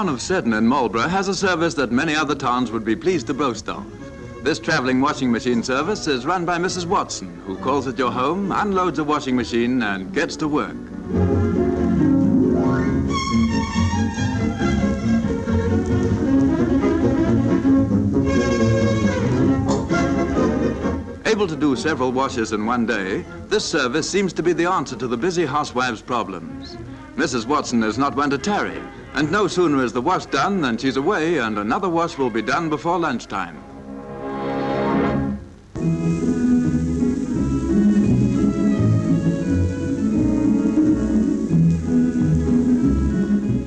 town of Seddon in Marlborough has a service that many other towns would be pleased to boast of. This traveling washing machine service is run by Mrs. Watson, who calls at your home, unloads a washing machine, and gets to work. Able to do several washes in one day, this service seems to be the answer to the busy housewife's problems. Mrs. Watson is not one to tarry, and no sooner is the wash done than she's away and another wash will be done before lunchtime.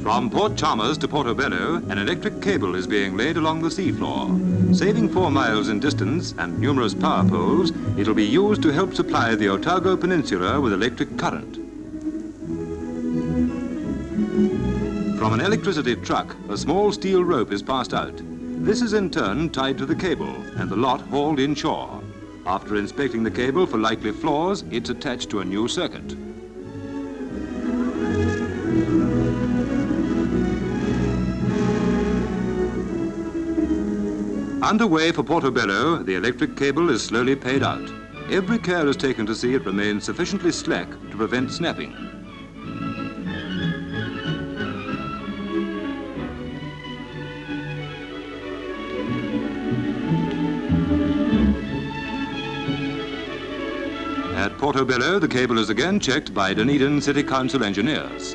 From Port Chalmers to Portobello, an electric cable is being laid along the seafloor. Saving four miles in distance and numerous power poles, it'll be used to help supply the Otago Peninsula with electric current. From an electricity truck, a small steel rope is passed out. This is in turn tied to the cable and the lot hauled inshore. After inspecting the cable for likely flaws, it's attached to a new circuit. Underway for Portobello, the electric cable is slowly paid out. Every care is taken to see it remains sufficiently slack to prevent snapping. Portobello, the cable is again checked by Dunedin City Council engineers.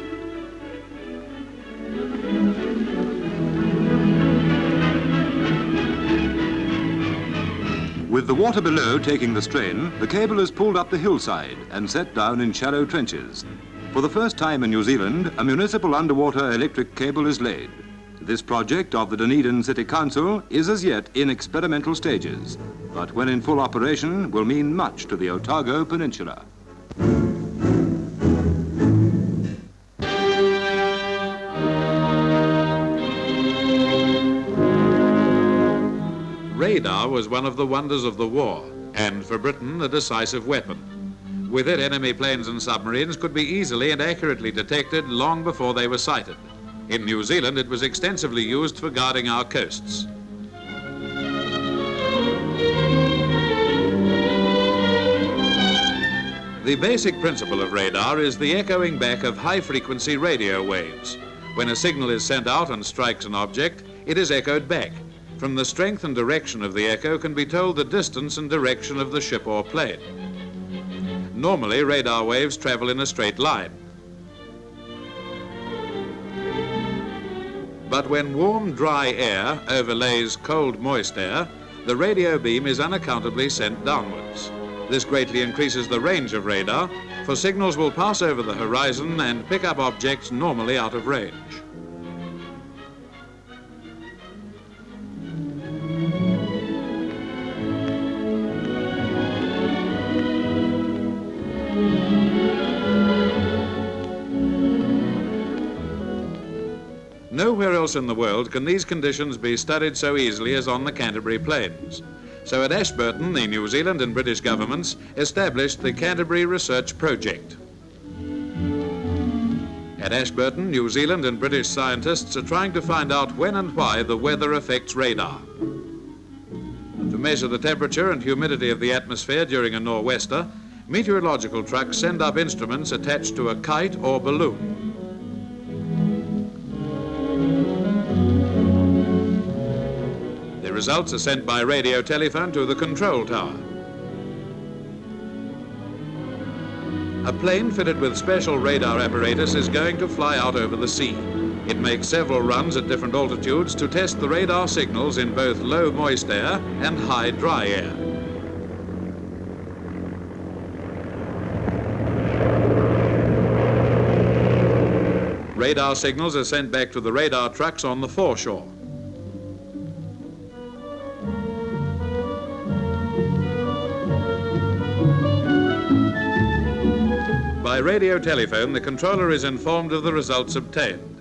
With the water below taking the strain, the cable is pulled up the hillside and set down in shallow trenches. For the first time in New Zealand, a municipal underwater electric cable is laid. This project of the Dunedin City Council is as yet in experimental stages, but when in full operation will mean much to the Otago Peninsula. Radar was one of the wonders of the war, and for Britain a decisive weapon. With it, enemy planes and submarines could be easily and accurately detected long before they were sighted. In New Zealand, it was extensively used for guarding our coasts. The basic principle of radar is the echoing back of high-frequency radio waves. When a signal is sent out and strikes an object, it is echoed back. From the strength and direction of the echo can be told the distance and direction of the ship or plane. Normally, radar waves travel in a straight line. But when warm, dry air overlays cold, moist air, the radio beam is unaccountably sent downwards. This greatly increases the range of radar, for signals will pass over the horizon and pick up objects normally out of range. Nowhere else in the world can these conditions be studied so easily as on the Canterbury Plains. So at Ashburton, the New Zealand and British governments established the Canterbury Research Project. At Ashburton, New Zealand and British scientists are trying to find out when and why the weather affects radar. To measure the temperature and humidity of the atmosphere during a nor'wester, meteorological trucks send up instruments attached to a kite or balloon. Results are sent by radio telephone to the control tower. A plane fitted with special radar apparatus is going to fly out over the sea. It makes several runs at different altitudes to test the radar signals in both low moist air and high dry air. Radar signals are sent back to the radar trucks on the foreshore. By radio telephone, the controller is informed of the results obtained.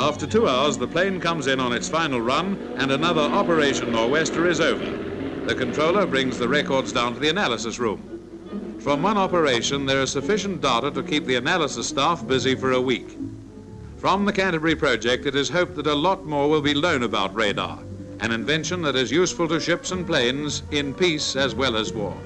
After two hours, the plane comes in on its final run and another Operation Nor'wester is over. The controller brings the records down to the analysis room. From one operation, there is sufficient data to keep the analysis staff busy for a week. From the Canterbury project, it is hoped that a lot more will be known about radar an invention that is useful to ships and planes in peace as well as war.